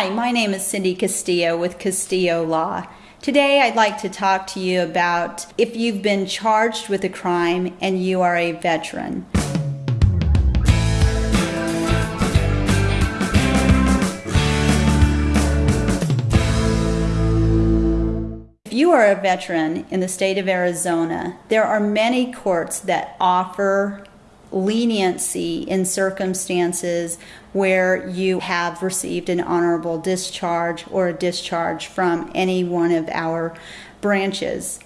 Hi, my name is Cindy Castillo with Castillo Law. Today I'd like to talk to you about if you've been charged with a crime and you are a veteran. If you are a veteran in the state of Arizona, there are many courts that offer leniency in circumstances where you have received an honorable discharge or a discharge from any one of our branches.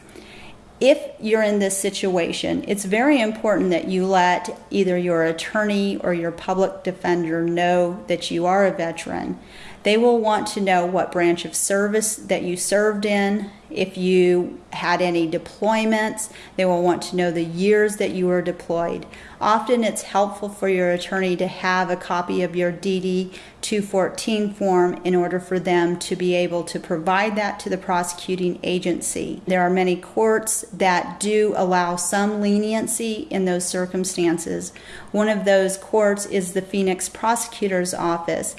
If you're in this situation, it's very important that you let either your attorney or your public defender know that you are a veteran. They will want to know what branch of service that you served in, if you had any deployments, they will want to know the years that you were deployed. Often it's helpful for your attorney to have a copy of your DD 214 form in order for them to be able to provide that to the prosecuting agency. There are many courts that do allow some leniency in those circumstances. One of those courts is the Phoenix Prosecutor's Office.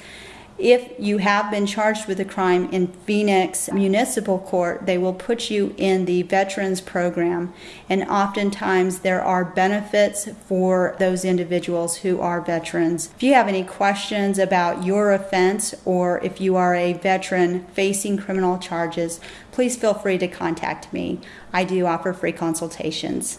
If you have been charged with a crime in Phoenix Municipal Court, they will put you in the Veterans Program. And oftentimes there are benefits for those individuals who are veterans. If you have any questions about your offense or if you are a veteran facing criminal charges, please feel free to contact me. I do offer free consultations.